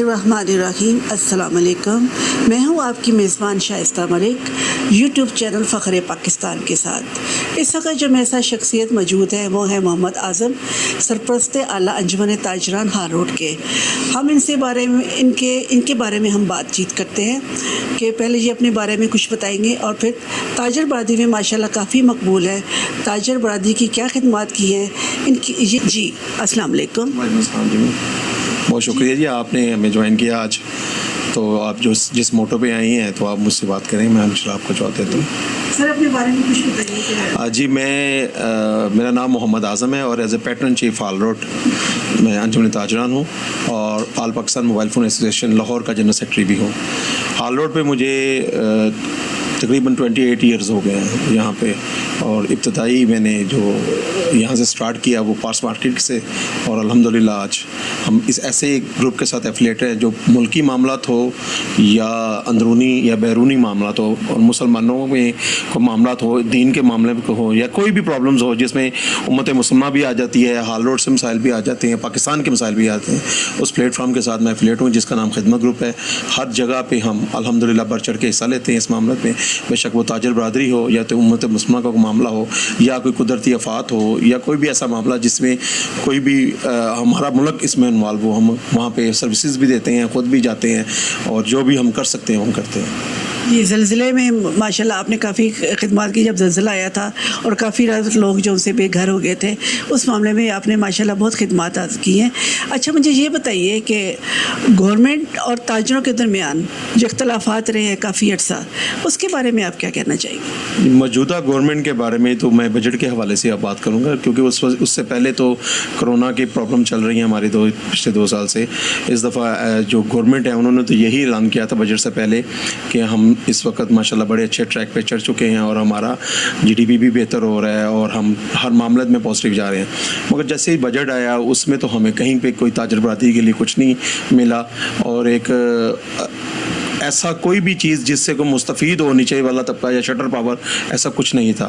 الرحیم السلام علیکم میں ہوں آپ کی میزبان شائستہ ملک، یوٹیوب چینل فخر پاکستان کے ساتھ۔ اس وقت جو میرے ساتھ شخصیت موجود ہے، وہ ہے محمد اعظم، سرپرست اعلیٰ انجمن تاجران ہار روڈ کے۔ ہم ان سے بارے میں، ان کے ان کے بارے میں ہم بات چیت کرتے ہیں کہ پہلے یہ اپنے بارے میں کچھ بتائیں گے اور پھر تاجر برادری میں ماشاءاللہ کافی مقبول ہے۔ تاجر برادری کی کیا خدمات کی ہیں؟ ان کی جی السلام علیکم۔ وعلیکم السلام جی۔ بہت شکریہ جی آپ نے ہمیں جوائن کیا آج۔ تو آپ جو جس موٹو پہ آئی ہیں تو آپ مجھ سے بات کریں میں انشاء آپ کو جواب دیتا ہوں۔ سر اپنے بارے میں کچھ بتائیے جی میں میرا نام محمد اعظم ہے اور as a patron chief Hall Road میں انجمن تاجران ہوں اور all Pakistan mobile phone association Lahore کا جنرل سیکرٹری بھی ہوں۔ آل روڈ پہ مجھے تقریباً ٹوئنٹی ایٹ ایئرز ہو گئے ہیں۔ یہاں پہ اور ابتدائی میں نے جو یہاں سے سٹارٹ کیا وہ پارس مارکیٹ سے، اور الحمدللہ آج ہم اس ایسے ایک گروپ کے ساتھ ایفلیٹ ہیں جو ملکی معاملات ہو یا اندرونی یا بیرونی معاملات ہو، اور مسلمانوں میں کو معاملات ہو، دین کے معاملے میں ہو، یا کوئی بھی پرابلمز ہو جس میں امت مسلمہ بھی آ جاتی ہے، حال روڈ سے مسائل بھی آ جاتے ہیں، پاکستان کے مسائل بھی آتے ہیں، اس پلیٹ فارم کے ساتھ میں ایفلیٹ ہوں جس کا نام خدمت گروپ ہے۔ ہر جگہ پہ ہم الحمدللہ بڑھ چڑھ کے حصہ لیتے ہیں اس معاملات میں۔ بے شک وہ تاجر برادری ہو یا تو امت مسلمہ کا کوئی معاملہ ہو، یا کوئی قدرتی آفات ہو، یا کوئی بھی ایسا معاملہ جس میں کوئی بھی ہمارا ملک اس میں انوالو ہو، ہم وہاں پہ سروسز بھی دیتے ہیں، خود بھی جاتے ہیں، اور جو بھی ہم کر سکتے ہیں، ہم کرتے ہیں۔ یہ زلزلے میں ماشاءاللہ آپ نے کافی خدمات کی، جب زلزلہ آیا تھا اور کافی لوگ جو ان سے بے گھر ہو گئے تھے، اس معاملے میں آپ نے ماشاءاللہ بہت خدمات کی ہیں۔ اچھا مجھے یہ بتائیے کہ گورنمنٹ اور تاجروں کے درمیان جو اختلافات رہے ہیں کافی عرصہ، اس کے بارے میں آپ کیا کہنا چاہیں گے؟ موجودہ گورنمنٹ کے بارے میں تو میں بجٹ کے حوالے سے اب بات کروں گا، کیونکہ اس اس سے پہلے تو کرونا کی پرابلم چل رہی ہیں ہماری دو، پچھلے دو سال سے۔ اس دفعہ جو گورنمنٹ ہے، انہوں نے تو یہی اعلان کیا تھا بجٹ سے پہلے کہ ہم اس وقت ماشاءاللہ بڑے اچھے ٹریک پہ چڑھ چکے ہیں اور ہمارا جی ڈی پی بھی بہتر ہو رہا ہے اور ہم ہر معاملت میں پازیٹیو جا رہے ہیں۔ مگر جیسے ہی بجٹ آیا اس میں تو ہمیں کہیں پہ کوئی تاجر برادری کے لیے کچھ نہیں ملا اور ایک ایسا کوئی بھی چیز جس سے کوئی مستفید ہو نیچے والا طبقہ یا شٹر پاور ایسا کچھ نہیں تھا۔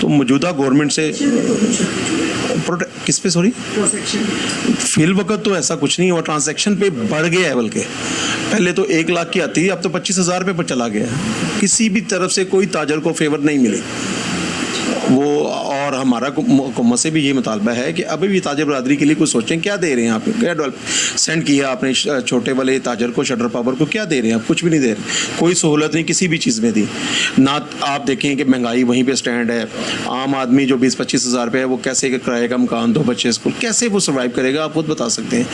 تو موجودہ گورنمنٹ سے کس پہ سوری فی الوقت تو ایسا کچھ نہیں ہوا۔ ٹرانزیکشن پہ بڑھ گیا ہے بلکہ۔ پہلے تو ایک لاکھ کی آتی تھی اب تو پچیس ہزار پہ چلا گیا کسی بھی طرف سے کوئی تاجر کو فیور نہیں ملی۔ وہ اور ہمارا حکومت سے بھی یہ مطالبہ ہے کہ ابھی بھی تاجر برادری کے لیے کچھ سوچیں، کیا دے رہے ہیں آپ؟ کیا ڈیولپ سینڈ کیا آپ نے چھوٹے والے تاجر کو شٹر پاور کو، کیا دے رہے ہیں آپ؟ کچھ بھی نہیں دے رہے۔ کوئی سہولت نہیں کسی بھی چیز میں دی۔ نہ آپ دیکھیں کہ مہنگائی وہیں پہ اسٹینڈ ہے۔ عام آدمی جو بیس پچیس ہزار پہ ہے، وہ کیسے کرائے کا مکان، دو بچے اسکول، کیسے وہ سروائیو کرے گا؟ آپ خود بتا سکتے ہیں۔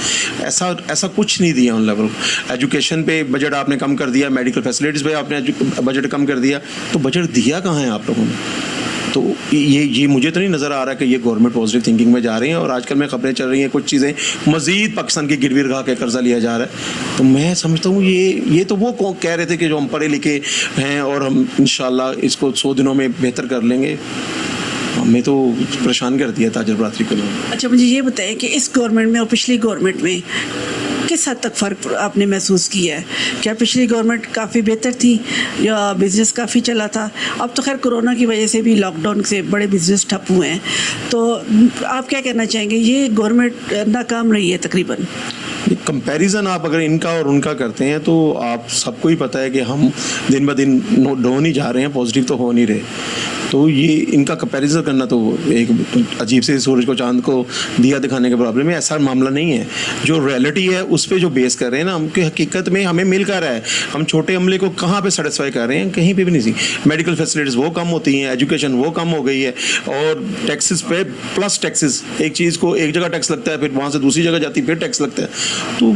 ایسا ایسا کچھ نہیں دیا ان لیول ایجوکیشن پہ بجٹ آپ نے کم کر دیا میڈیکل فیسلٹیز پہ آپ نے بجٹ کم کر دیا۔ تو بجٹ دیا کہاں ہے آپ لوگوں نے؟ تو یہ یہ مجھے تو نہیں نظر آ رہا کہ یہ گورنمنٹ پازیٹیو تھنکنگ میں جا رہی ہیں اور آج کل میں خبریں چل رہی ہیں، کچھ چیزیں مزید پاکستان کی گروی رکھا کے قرضہ لیا جا رہا ہے۔ تو میں سمجھتا ہوں یہ یہ تو وہ کہہ رہے تھے کہ جو ہم پڑھے لکھے ہیں اور ہم انشاءاللہ اس کو سو دنوں میں بہتر کر لیں گے۔ ہمیں تو پریشان کر دیا تاجر برادری کو۔ اچھا مجھے یہ بتائیں کہ اس گورنمنٹ میں اور پچھلی گورنمنٹ میں کس حد تک فرق آپ نے محسوس کیا ہے؟ کیا پچھلی گورنمنٹ کافی بہتر تھی یا بزنس کافی چلا تھا؟ اب تو خیر کرونا کی وجہ سے بھی لاک ڈاؤن سے بڑے بزنس ٹھپ ہوئے ہیں۔ تو آپ کیا کہنا چاہیں گے؟ یہ گورنمنٹ ناکام رہی ہے تقریباً۔ کمپیریزن آپ اگر ان کا اور ان کا کرتے ہیں تو آپ سب کو ہی پتہ ہے کہ ہم دن بہ دن ڈون ہی جا رہے ہیں پازیٹیو تو ہو نہیں رہے۔ تو یہ ان کا کمپیریزن کرنا تو ایک عجیب سے سورج کو چاند کو دیا دکھانے کا پرابلم ہے، ایسا معاملہ نہیں ہے۔ جو ریئلٹی ہے، اس پہ جو بیس کر رہے ہیں نا، ہم کی حقیقت میں ہمیں مل کر رہا ہے۔ ہم چھوٹے عملے کو کہاں پہ سیٹسفائی کر رہے ہیں؟ کہیں پہ بھی نہیں۔ سی میڈیکل فیسلٹیز وہ کم ہوتی ہیں ایجوکیشن وہ کم ہو گئی ہے۔ اور ٹیکسز پہ پلس ٹیکسز ایک چیز کو ایک جگہ ٹیکس لگتا ہے، پھر وہاں سے دوسری جگہ جاتی ہے پھر ٹیکس لگتا ہے۔ تو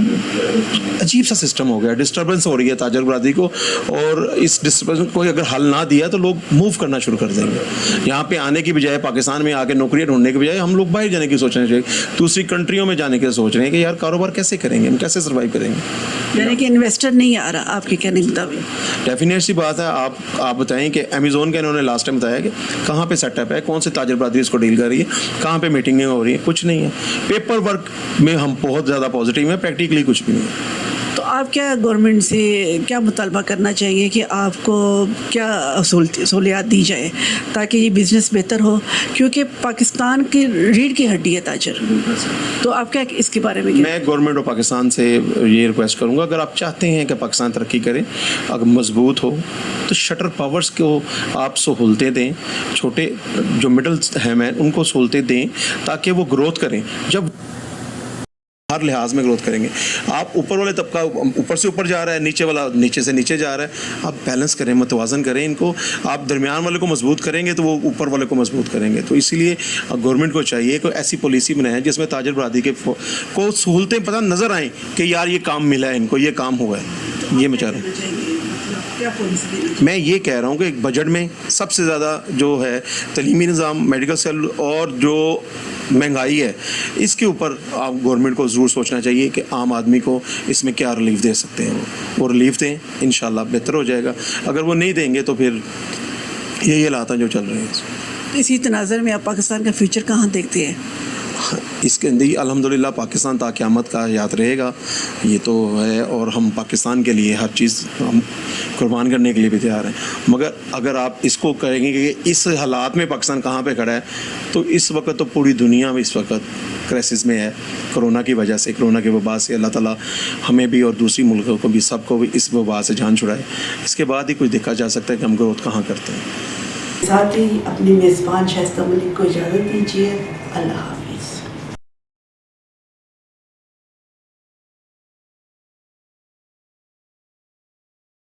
عجیب سا سسٹم ہو گیا ڈسٹربنس ہو رہی ہے تاجر برادری کو اور اس ڈسٹربنس کو اگر حل نہ دیا تو لوگ موو کرنا شروع کر دیں گے۔ یہاں پہ آنے کی بجائے پاکستان میں آ کے نوکریاں ڈھونڈنے کی بجائے ہم لوگ باہر جانے کی سوچنا چاہیے۔ دوسری کنٹریوں میں جانے کے سوچ رہے ہیں کہ یار کاروبار کیسے کریں گے ہم کیسے سروائیو کریں گے؟ یعنی کہ انویسٹر نہیں آ رہا آپ کے کہنے کے مطابق۔ ڈیفینیٹ سی بات ہے آپ آپ بتائیں کہ امیزون کا انہوں نے لاسٹ ٹائم بتایا کہ کہاں پہ سیٹ اپ ہے کون سے تاجر برادری اس کو ڈیل کر رہی ہے کہاں پہ میٹنگیں ہو رہی ہیں کچھ نہیں ہے۔ پیپر ورک میں ہم بہت زیادہ پازیٹیو ہوئے ہیں پریکٹیکلی کچھ بھی نہیں۔ تو آپ کیا گورنمنٹ سے کیا مطالبہ کرنا چاہیے کہ آپ کو کیا سہولیات دی جائے تاکہ یہ بزنس بہتر ہو؟ کیونکہ پاکستان کی ریڑھ کی ہڈی ہے تاجر۔ تو آپ کیا اس کے بارے میں میں گورنمنٹ آف پاکستان سے یہ ریکویسٹ کروں گا اگر آپ چاہتے ہیں کہ پاکستان ترقی کرے اگر مضبوط ہو تو شٹر پاورز کو آپ سہولتیں دیں چھوٹے جو مڈل ہیں میں ان کو سہولتیں دیں تاکہ وہ گروتھ کریں۔ جب ہر لحاظ میں گروتھ کریں گے۔ آپ اوپر والے طبقہ اوپر سے اوپر جا رہا ہے، نیچے والا نیچے سے نیچے جا رہا ہے، آپ بیلنس کریں، متوازن کریں ان کو۔ آپ درمیان والے کو مضبوط کریں گے تو وہ اوپر والے کو مضبوط کریں گے۔ تو اسی لیے گورنمنٹ کو چاہیے کہ ایسی پالیسی بنائیں جس میں تاجر برادری کے کو سہولتیں پتہ نظر آئیں کہ یار یہ کام ملا ہے ان کو، یہ کام ہوا ہے۔ یہ میں چاہ رہا ہوں۔ میں یہ کہہ رہا ہوں کہ ایک بجٹ میں سب سے زیادہ جو ہے تعلیمی نظام میڈیکل سیل اور جو مہنگائی ہے اس کے اوپر آپ گورنمنٹ کو ضرور سوچنا چاہیے کہ عام آدمی کو اس میں کیا ریلیف دے سکتے ہیں۔ وہ ریلیف دیں انشاءاللہ بہتر ہو جائے گا۔ اگر وہ نہیں دیں گے تو پھر یہی حالات ہیں جو چل رہے ہیں۔ اسی تناظر میں آپ پاکستان کا فیوچر کہاں دیکھتے ہیں؟ اس کے اندر الحمدللہ پاکستان تا قیامت کا یاد رہے گا۔ یہ تو ہے اور ہم پاکستان کے لیے ہر چیز ہم قربان کرنے کے لیے بھی تیار ہیں۔ مگر اگر آپ اس کو کہیں گے کہ اس حالات میں پاکستان کہاں پہ کھڑا ہے، تو اس وقت تو پوری دنیا میں اس وقت کرائسس میں ہے۔ کرونا کی وجہ سے، کرونا کے وبا سے اللہ تعالیٰ ہمیں بھی اور دوسری ملکوں کو بھی، سب کو بھی اس وبا سے جان چھڑائے۔ اس کے بعد ہی کچھ دیکھا جا سکتا ہے کہ ہم گروتھ کہاں کرتے ہیں۔ ساتھ ہی اپنی میزبان شائستہ ملک کو اجازت دیجیے۔ اللہ